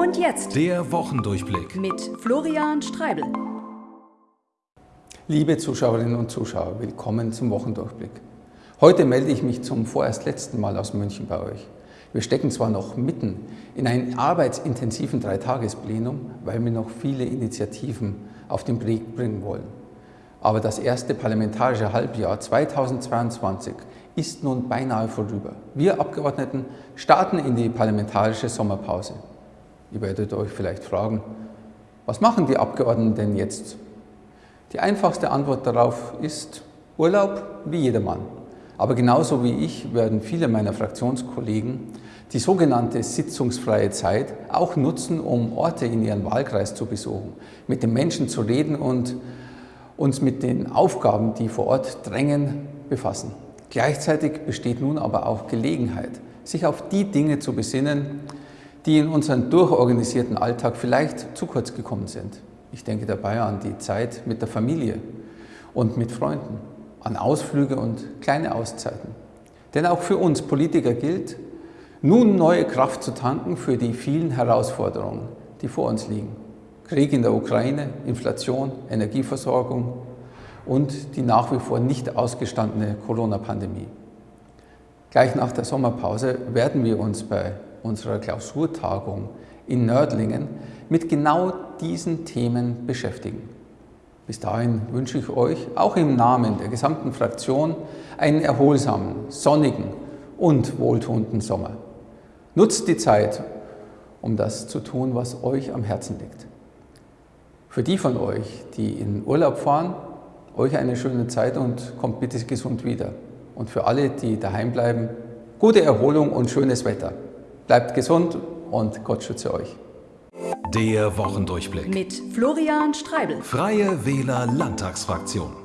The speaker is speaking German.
Und jetzt der Wochendurchblick mit Florian Streibel. Liebe Zuschauerinnen und Zuschauer, willkommen zum Wochendurchblick. Heute melde ich mich zum vorerst letzten Mal aus München bei euch. Wir stecken zwar noch mitten in einem arbeitsintensiven Dreitagesplenum, weil wir noch viele Initiativen auf den Weg bringen wollen. Aber das erste parlamentarische Halbjahr 2022 ist nun beinahe vorüber. Wir Abgeordneten starten in die parlamentarische Sommerpause. Ihr werdet euch vielleicht fragen, was machen die Abgeordneten denn jetzt? Die einfachste Antwort darauf ist Urlaub wie jedermann. Aber genauso wie ich werden viele meiner Fraktionskollegen die sogenannte sitzungsfreie Zeit auch nutzen, um Orte in ihren Wahlkreis zu besuchen, mit den Menschen zu reden und uns mit den Aufgaben, die vor Ort drängen, befassen. Gleichzeitig besteht nun aber auch Gelegenheit, sich auf die Dinge zu besinnen, die in unserem durchorganisierten Alltag vielleicht zu kurz gekommen sind. Ich denke dabei an die Zeit mit der Familie und mit Freunden, an Ausflüge und kleine Auszeiten. Denn auch für uns Politiker gilt, nun neue Kraft zu tanken für die vielen Herausforderungen, die vor uns liegen. Krieg in der Ukraine, Inflation, Energieversorgung und die nach wie vor nicht ausgestandene Corona-Pandemie. Gleich nach der Sommerpause werden wir uns bei unserer Klausurtagung in Nördlingen mit genau diesen Themen beschäftigen. Bis dahin wünsche ich euch auch im Namen der gesamten Fraktion einen erholsamen, sonnigen und wohltuenden Sommer. Nutzt die Zeit, um das zu tun, was euch am Herzen liegt. Für die von euch, die in Urlaub fahren, euch eine schöne Zeit und kommt bitte gesund wieder. Und für alle, die daheim bleiben, gute Erholung und schönes Wetter. Bleibt gesund und Gott schütze euch. Der Wochendurchblick mit Florian Streibel. Freie Wähler Landtagsfraktion.